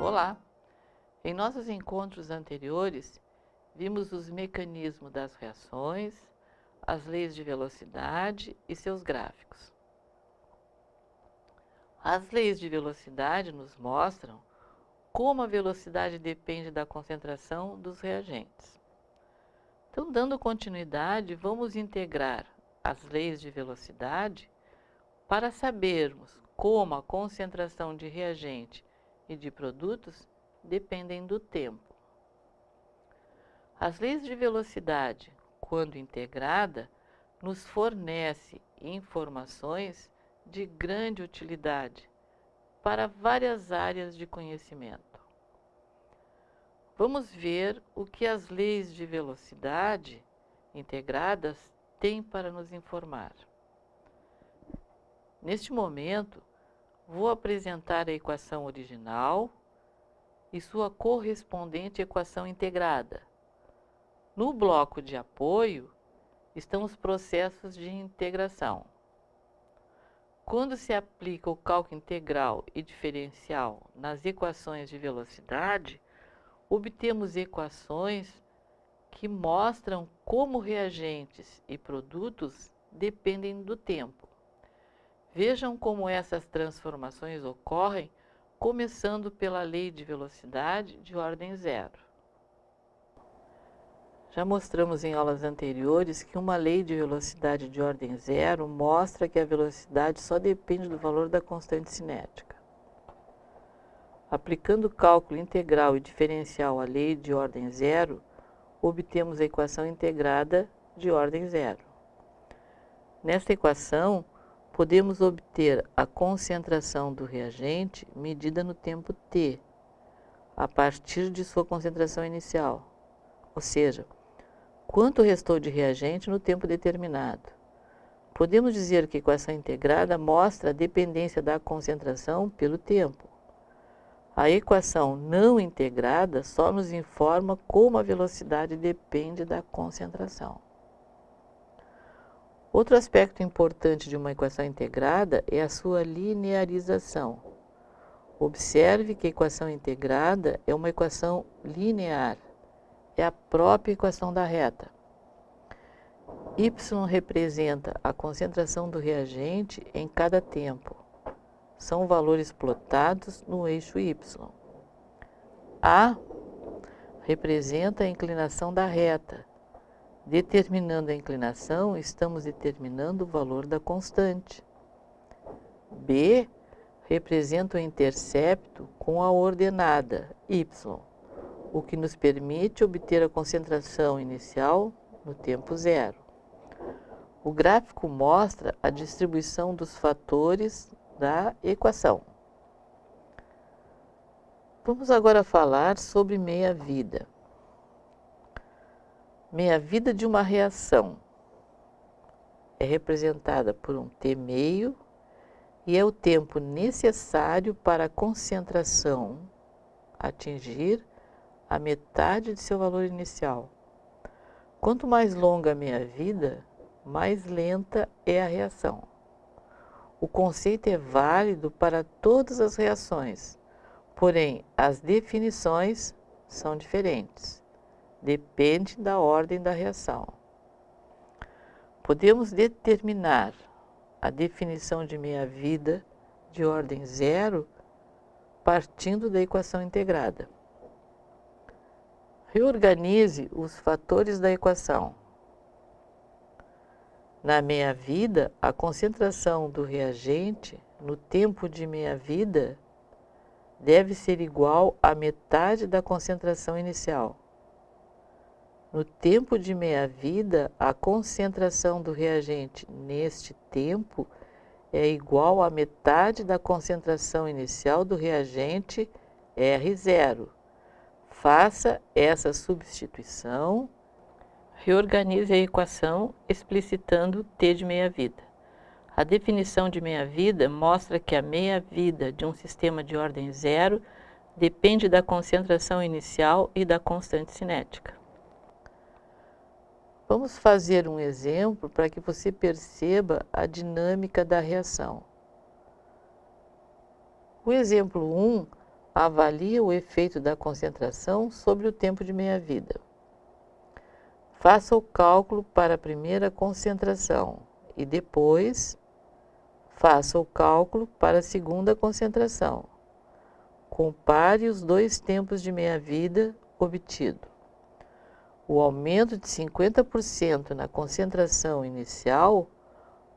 Olá! Em nossos encontros anteriores, vimos os mecanismos das reações, as leis de velocidade e seus gráficos. As leis de velocidade nos mostram como a velocidade depende da concentração dos reagentes. Então, dando continuidade, vamos integrar as leis de velocidade para sabermos como a concentração de reagente e de produtos dependem do tempo. As leis de velocidade, quando integrada, nos fornece informações de grande utilidade para várias áreas de conhecimento. Vamos ver o que as leis de velocidade integradas têm para nos informar. Neste momento, vou apresentar a equação original e sua correspondente equação integrada. No bloco de apoio estão os processos de integração. Quando se aplica o cálculo integral e diferencial nas equações de velocidade, obtemos equações que mostram como reagentes e produtos dependem do tempo. Vejam como essas transformações ocorrem, começando pela lei de velocidade de ordem zero. Já mostramos em aulas anteriores que uma lei de velocidade de ordem zero mostra que a velocidade só depende do valor da constante cinética. Aplicando o cálculo integral e diferencial à lei de ordem zero, obtemos a equação integrada de ordem zero. Nesta equação, podemos obter a concentração do reagente medida no tempo t, a partir de sua concentração inicial, ou seja, quanto restou de reagente no tempo determinado. Podemos dizer que a equação integrada mostra a dependência da concentração pelo tempo. A equação não integrada só nos informa como a velocidade depende da concentração. Outro aspecto importante de uma equação integrada é a sua linearização. Observe que a equação integrada é uma equação linear, é a própria equação da reta. Y representa a concentração do reagente em cada tempo são valores plotados no eixo y. A representa a inclinação da reta. Determinando a inclinação, estamos determinando o valor da constante. B representa o intercepto com a ordenada y, o que nos permite obter a concentração inicial no tempo zero. O gráfico mostra a distribuição dos fatores da equação. Vamos agora falar sobre meia-vida. Meia-vida de uma reação é representada por um T meio e é o tempo necessário para a concentração atingir a metade de seu valor inicial. Quanto mais longa a meia-vida, mais lenta é a reação. O conceito é válido para todas as reações, porém as definições são diferentes. Depende da ordem da reação. Podemos determinar a definição de meia-vida de ordem zero partindo da equação integrada. Reorganize os fatores da equação. Na meia-vida, a concentração do reagente no tempo de meia-vida deve ser igual à metade da concentração inicial. No tempo de meia-vida, a concentração do reagente neste tempo é igual à metade da concentração inicial do reagente R0. Faça essa substituição Reorganize a equação explicitando t de meia-vida. A definição de meia-vida mostra que a meia-vida de um sistema de ordem zero depende da concentração inicial e da constante cinética. Vamos fazer um exemplo para que você perceba a dinâmica da reação. O exemplo 1 avalia o efeito da concentração sobre o tempo de meia-vida. Faça o cálculo para a primeira concentração e depois faça o cálculo para a segunda concentração. Compare os dois tempos de meia-vida obtido o aumento de 50% na concentração inicial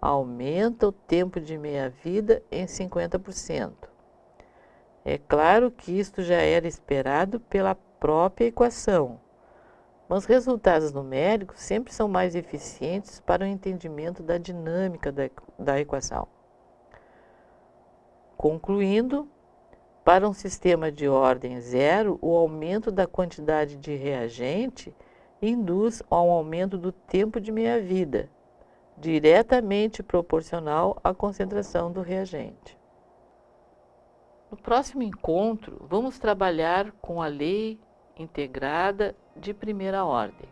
aumenta o tempo de meia-vida em 50%. É claro que isto já era esperado pela própria equação, mas resultados numéricos sempre são mais eficientes para o entendimento da dinâmica da, equação. Concluindo, para um sistema de ordem zero, o aumento da quantidade de reagente induz ao aumento do tempo de meia-vida, diretamente proporcional à concentração do reagente. No próximo encontro, vamos trabalhar com a lei integrada de primeira ordem.